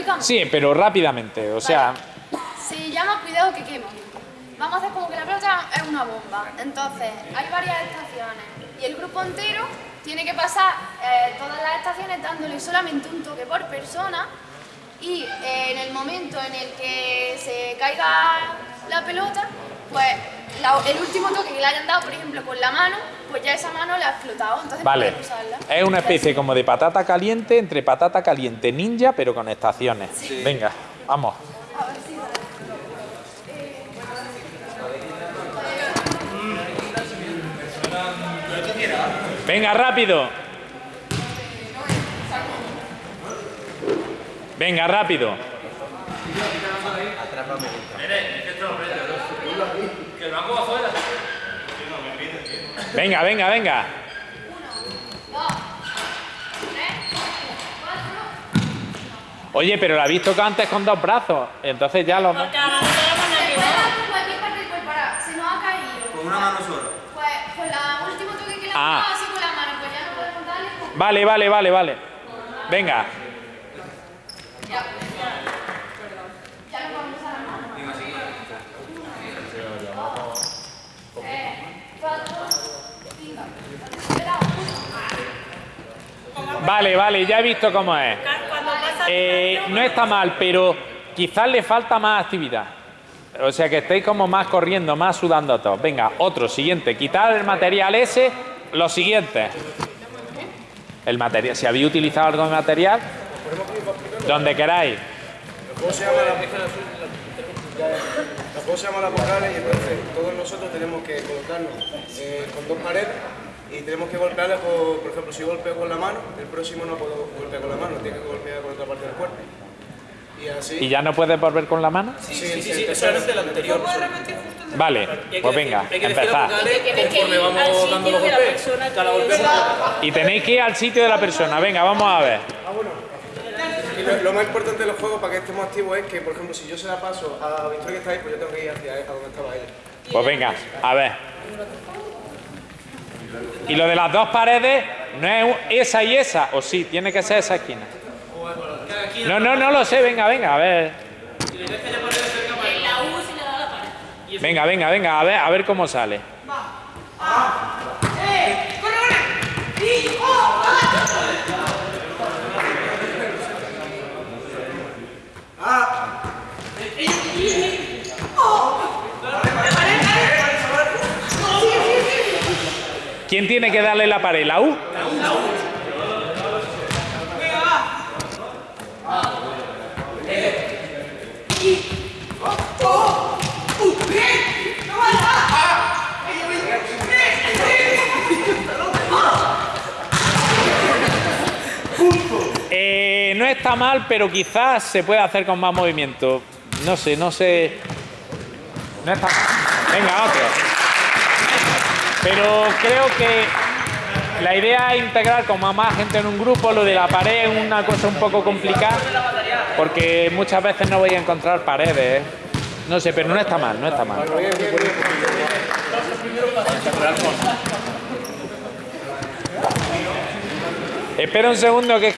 explicamos? Sí, pero rápidamente, o sea... Se llama cuidado que quema. Vamos a hacer como que la pelota es una bomba. Entonces, hay varias estaciones y el grupo entero tiene que pasar eh, todas las estaciones dándole solamente un toque por persona y eh, en el momento en el que se caiga la pelota, pues la- el último toque que le hayan dado, por ejemplo, con la mano, pues ya esa mano la ha explotado, entonces Vale. usarla. Es una especie como de patata caliente entre patata caliente ninja, pero con estaciones. Venga, vamos. Venga, rápido. Venga, rápido. Venga, venga, venga. Oye, pero la habéis tocado antes con dos brazos. Entonces ya lo... Porque ahora no que con cualquier parte del ahora, se nos ha caído. Con una mano sola. Pues con la último toque que le Ah. han dado así con la mano, pues ya no podemos darle. pues, Vale, vale, vale, vale. Venga. ya. Ya no podemos usar la mano. Eh, cuatro, cinco. Espera, uno. Vale, vale, ya he visto cómo es. Eh, no está mal, pero quizás le falta más actividad. O sea que estéis como más corriendo, más sudando todos. Venga, otro, siguiente. Quitar el material ese, lo siguiente. El material, si habéis utilizado algo de material, donde queráis. Juego se llama la, el juego se llama las vocales y entonces todos nosotros tenemos que colocarnos eh, con dos paredes y tenemos que golpearlas, por, por ejemplo, si golpeo con la mano, el próximo no puedo golpear con la mano, tiene que golpear con otra parte del cuerpo. Y así. ¿Y ya no puedes volver con la mano? Sí, sí, sí, solamente el anterior. Vale, pues venga, empezad. conforme vamos dando los golpes. Cada golpe Y tenéis que ir al sitio de la persona. Venga, vamos a ver. Lo, más importante de los juegos para que estemos activos es que, por ejemplo, si yo se la paso a Victoria que está ahí, pues yo tengo que ir hacia a donde estaba ella. Pues venga, a ver. Y lo de las dos paredes no es esa y esa, o sí, tiene que ser esa esquina. No, no, no lo sé, venga, venga, a ver. Venga, venga, venga, a ver, a ver cómo sale. ¿Quién tiene que darle la pared? ¿La U? Eh, no está mal, pero quizás se puede hacer con más movimiento. No sé, no sé. No está mal. Venga, otro. Pero creo que la idea es integrar a más gente en un grupo. Lo de la pared es una cosa un poco complicada, porque muchas veces no voy a encontrar paredes. ¿eh? No sé, pero no está mal, no está mal. Espera un segundo que